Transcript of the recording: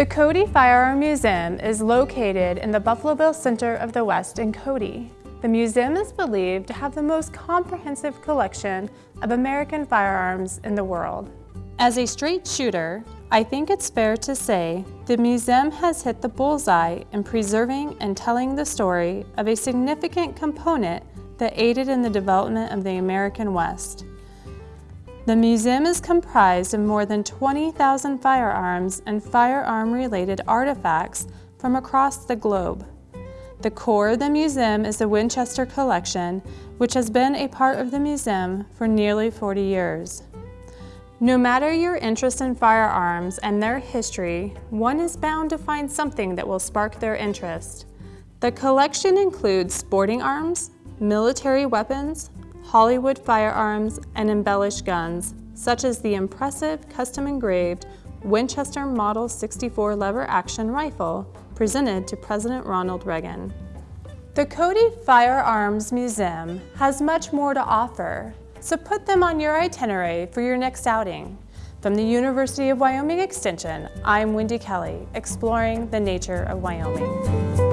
The Cody Firearm Museum is located in the Buffalo Bill Center of the West in Cody. The museum is believed to have the most comprehensive collection of American firearms in the world. As a straight shooter, I think it's fair to say the museum has hit the bullseye in preserving and telling the story of a significant component that aided in the development of the American West. The museum is comprised of more than 20,000 firearms and firearm-related artifacts from across the globe. The core of the museum is the Winchester collection, which has been a part of the museum for nearly 40 years. No matter your interest in firearms and their history, one is bound to find something that will spark their interest. The collection includes sporting arms, military weapons, Hollywood firearms, and embellished guns, such as the impressive custom-engraved Winchester Model 64 lever-action rifle presented to President Ronald Reagan. The Cody Firearms Museum has much more to offer, so put them on your itinerary for your next outing. From the University of Wyoming Extension, I'm Wendy Kelly, exploring the nature of Wyoming.